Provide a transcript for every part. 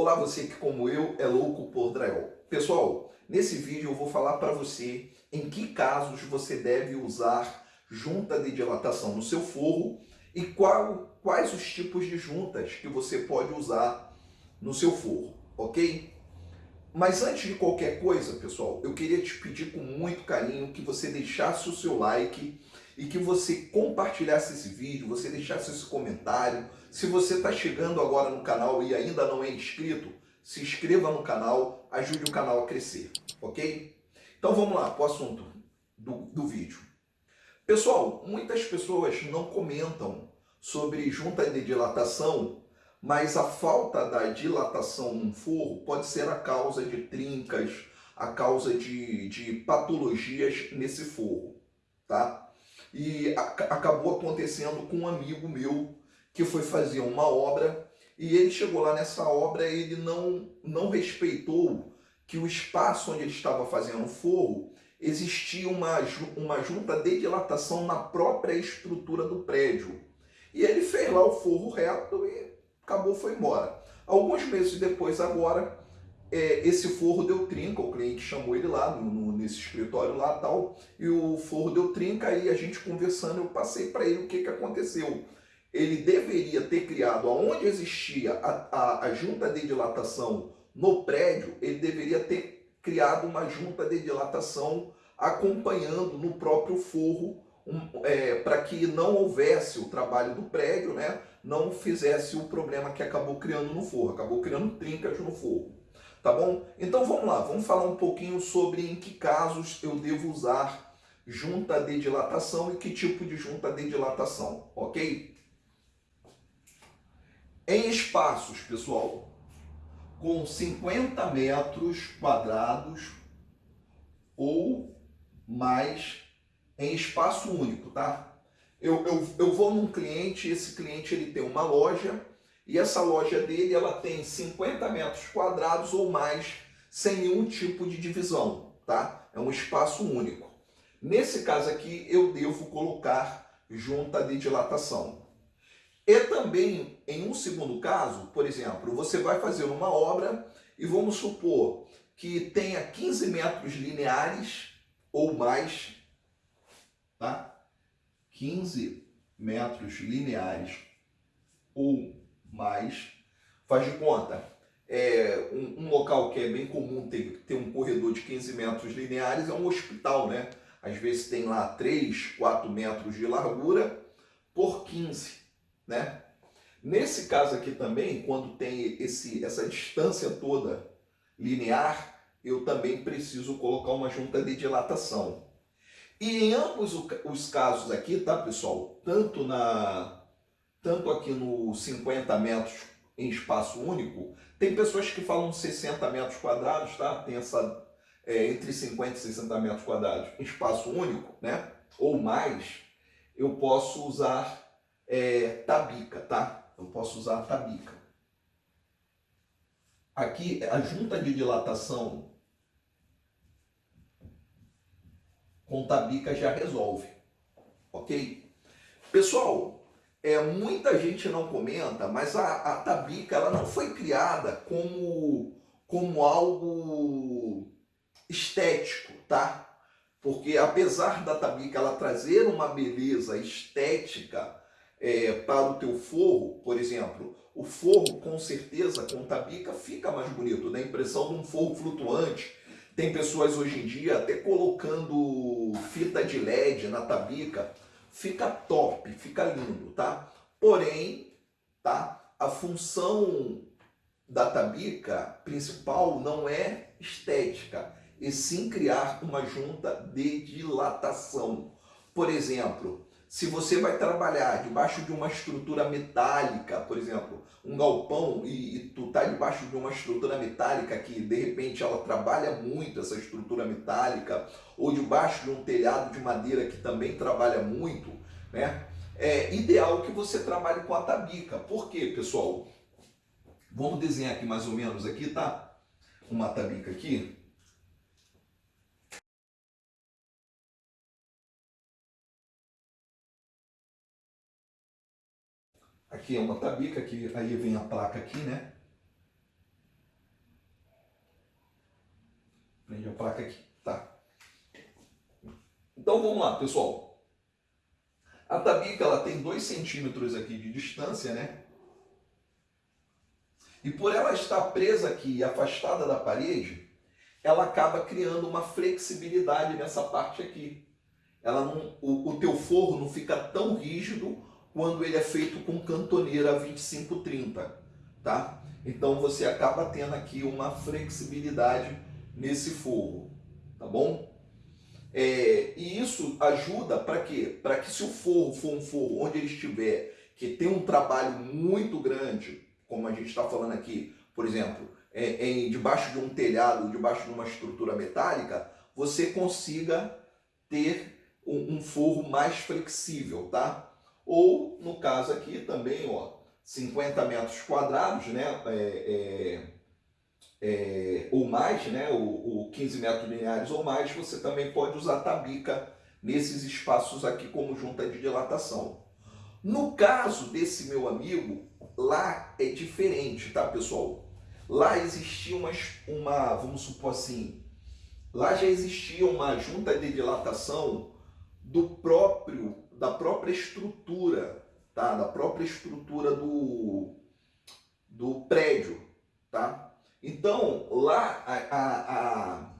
Olá você que como eu é louco por drywall. Pessoal, nesse vídeo eu vou falar para você em que casos você deve usar junta de dilatação no seu forro e qual, quais os tipos de juntas que você pode usar no seu forro, ok? Mas antes de qualquer coisa, pessoal, eu queria te pedir com muito carinho que você deixasse o seu like e que você compartilhasse esse vídeo, você deixasse esse comentário. Se você está chegando agora no canal e ainda não é inscrito, se inscreva no canal, ajude o canal a crescer, ok? Então vamos lá para o assunto do, do vídeo. Pessoal, muitas pessoas não comentam sobre junta de dilatação, mas a falta da dilatação no forro pode ser a causa de trincas, a causa de, de patologias nesse forro, tá? E acabou acontecendo com um amigo meu que foi fazer uma obra e ele chegou lá nessa obra e ele não, não respeitou que o espaço onde ele estava fazendo forro existia uma, uma junta de dilatação na própria estrutura do prédio. E ele fez lá o forro reto e acabou, foi embora. Alguns meses depois, agora, é, esse forro deu trinca, o cliente chamou ele lá no, nesse escritório lá tal, e o forro deu trinca, aí a gente conversando, eu passei para ele o que, que aconteceu. Ele deveria ter criado, aonde existia a, a, a junta de dilatação no prédio, ele deveria ter criado uma junta de dilatação acompanhando no próprio forro, um, é, para que não houvesse o trabalho do prédio, né, não fizesse o problema que acabou criando no forro, acabou criando trincas no forro tá bom? Então vamos lá, vamos falar um pouquinho sobre em que casos eu devo usar junta de dilatação e que tipo de junta de dilatação, ok? Em espaços, pessoal, com 50 metros quadrados ou mais em espaço único, tá? Eu, eu, eu vou num cliente, esse cliente ele tem uma loja e essa loja dele ela tem 50 metros quadrados ou mais, sem nenhum tipo de divisão, tá? É um espaço único. Nesse caso aqui, eu devo colocar junta de dilatação. E também, em um segundo caso, por exemplo, você vai fazer uma obra e vamos supor que tenha 15 metros lineares ou mais, tá? 15 metros lineares ou mais, faz de conta, é, um, um, local que é bem comum ter, ter um corredor de 15 metros lineares é um hospital, né? Às vezes tem lá 3, 4 metros de largura por 15, né? Nesse caso aqui também, quando tem esse, essa distância toda linear, eu também preciso colocar uma junta de dilatação. E em ambos os casos aqui, tá pessoal? Tanto na, tanto aqui no 50 metros em espaço único, tem pessoas que falam 60 metros quadrados, tá? Tem essa é, entre 50 e 60 metros quadrados em espaço único, né? Ou mais, eu posso usar é, tabica, tá? Eu posso usar tabica. Aqui, a junta de dilatação com tabica já resolve, ok? Pessoal, é, muita gente não comenta, mas a, a tabica ela não foi criada como, como algo estético, tá? Porque apesar da tabica ela trazer uma beleza estética é, para o teu forro, por exemplo, o forro com certeza com tabica fica mais bonito, dá a impressão de um forro flutuante. Tem pessoas hoje em dia até colocando fita de LED na tabica fica top, fica lindo, tá? Porém, tá? A função da tabica principal não é estética, e sim criar uma junta de dilatação. Por exemplo, se você vai trabalhar debaixo de uma estrutura metálica, por exemplo, um galpão e, e tu tá debaixo de uma estrutura metálica que de repente ela trabalha muito essa estrutura metálica, ou debaixo de um telhado de madeira que também trabalha muito, né? É ideal que você trabalhe com a tabica. Por quê, pessoal? Vamos desenhar aqui mais ou menos aqui, tá? Uma tabica aqui. Aqui é uma tabica, aqui, aí vem a placa aqui, né? Prende a placa aqui, tá? Então vamos lá, pessoal. A tabica ela tem 2 centímetros aqui de distância, né? E por ela estar presa aqui e afastada da parede, ela acaba criando uma flexibilidade nessa parte aqui. Ela não, o, o teu forro não fica tão rígido quando ele é feito com cantoneira 2530, tá? Então você acaba tendo aqui uma flexibilidade nesse forro, tá bom? É, e isso ajuda para quê? Para que se o forro for um forro onde ele estiver, que tem um trabalho muito grande, como a gente está falando aqui, por exemplo, é, em, debaixo de um telhado, debaixo de uma estrutura metálica, você consiga ter um, um forro mais flexível, tá? Ou, no caso aqui também, ó, 50 metros quadrados, né? É, é, é, ou mais, né? O, o 15 metros lineares ou mais, você também pode usar tabica nesses espaços aqui como junta de dilatação. No caso desse meu amigo, lá é diferente, tá, pessoal? Lá existia uma, uma, vamos supor assim, lá já existia uma junta de dilatação do próprio, da própria estrutura, tá? Da própria estrutura do, do prédio, tá? Então, lá a, a,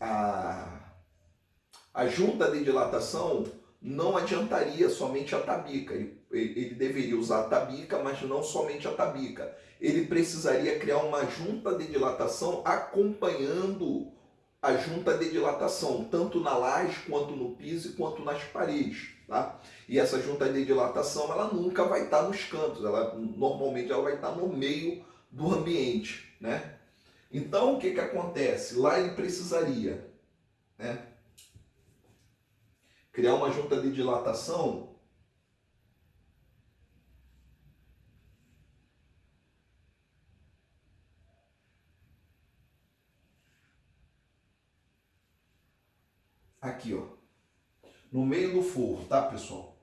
a, a, junta de dilatação não adiantaria somente a tabica. Ele, ele deveria usar a tabica, mas não somente a tabica. Ele precisaria criar uma junta de dilatação acompanhando a junta de dilatação, tanto na laje, quanto no piso, quanto nas paredes. Tá? E essa junta de dilatação, ela nunca vai estar nos cantos, ela, normalmente ela vai estar no meio do ambiente. Né? Então, o que, que acontece? Lá ele precisaria né, criar uma junta de dilatação aqui, ó, no meio do forro, tá, pessoal?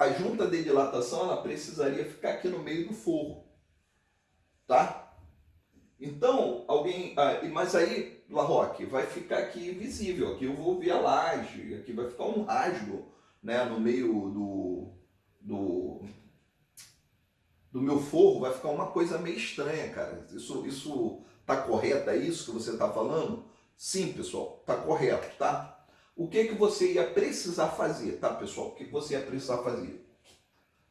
A junta de dilatação ela precisaria ficar aqui no meio do forro, tá? Então, alguém, ah, mas aí, Larroque, vai ficar aqui visível, aqui eu vou ver a laje, aqui vai ficar um rasgo, né, no meio do, do, do meu forro, vai ficar uma coisa meio estranha, cara. Isso, isso tá correto, é isso que você tá falando? Sim, pessoal, tá correto, tá? O que, que você ia precisar fazer, tá pessoal? O que, que você ia precisar fazer?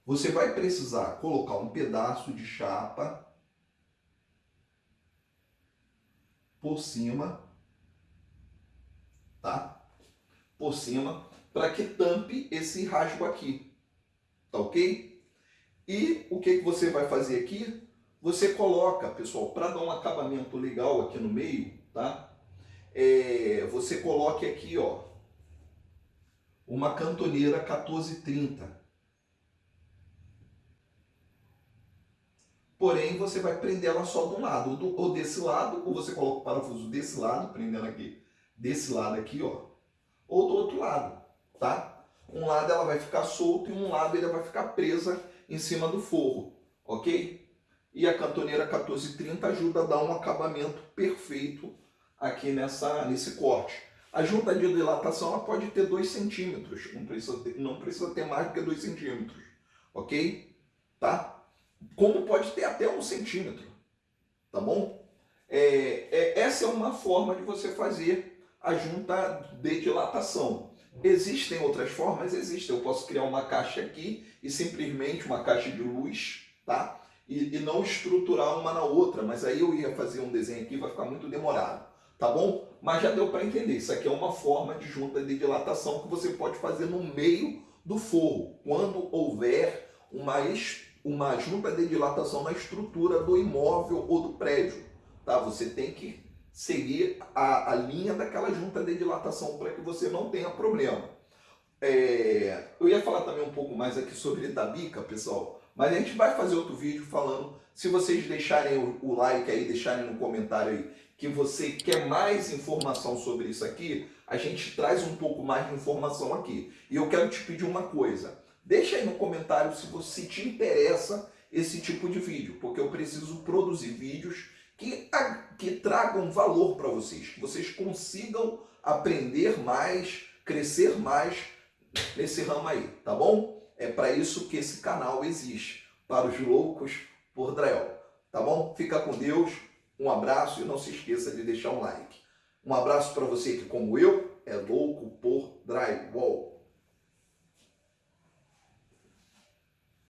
Você vai precisar colocar um pedaço de chapa por cima, tá? Por cima, para que tampe esse rasgo aqui, tá ok? E o que, que você vai fazer aqui? Você coloca, pessoal, para dar um acabamento legal aqui no meio, tá? É, você coloque aqui, ó, uma cantoneira 1430. Porém, você vai prender ela só de um lado, ou desse lado, ou você coloca o parafuso desse lado, prendendo aqui, desse lado aqui, ó, ou do outro lado, tá? Um lado ela vai ficar solta e um lado ela vai ficar presa em cima do forro, ok? E a cantoneira 1430 ajuda a dar um acabamento perfeito aqui nessa, nesse corte. A junta de dilatação ela pode ter 2 centímetros, não precisa, ter, não precisa ter mais do que 2 centímetros, ok? Tá? Como pode ter até 1 um centímetro, tá bom? É, é, essa é uma forma de você fazer a junta de dilatação. Existem outras formas? Existem. Eu posso criar uma caixa aqui e simplesmente uma caixa de luz, tá? E, e não estruturar uma na outra, mas aí eu ia fazer um desenho aqui, vai ficar muito demorado tá bom? Mas já deu para entender, isso aqui é uma forma de junta de dilatação que você pode fazer no meio do forro, quando houver uma, uma junta de dilatação na estrutura do imóvel ou do prédio, tá? Você tem que seguir a, a linha daquela junta de dilatação para que você não tenha problema. é, eu ia falar também um pouco mais aqui sobre Itabica, pessoal, mas a gente vai fazer outro vídeo falando, se vocês deixarem o, o like aí, deixarem no comentário aí, que você quer mais informação sobre isso aqui, a gente traz um pouco mais de informação aqui. E eu quero te pedir uma coisa, deixa aí no comentário se você te interessa esse tipo de vídeo, porque eu preciso produzir vídeos que, que tragam valor para vocês, que vocês consigam aprender mais, crescer mais nesse ramo aí, tá bom? É para isso que esse canal existe, para os loucos por drywall, tá bom? Fica com Deus, um abraço e não se esqueça de deixar um like. Um abraço para você que, como eu, é louco por drywall.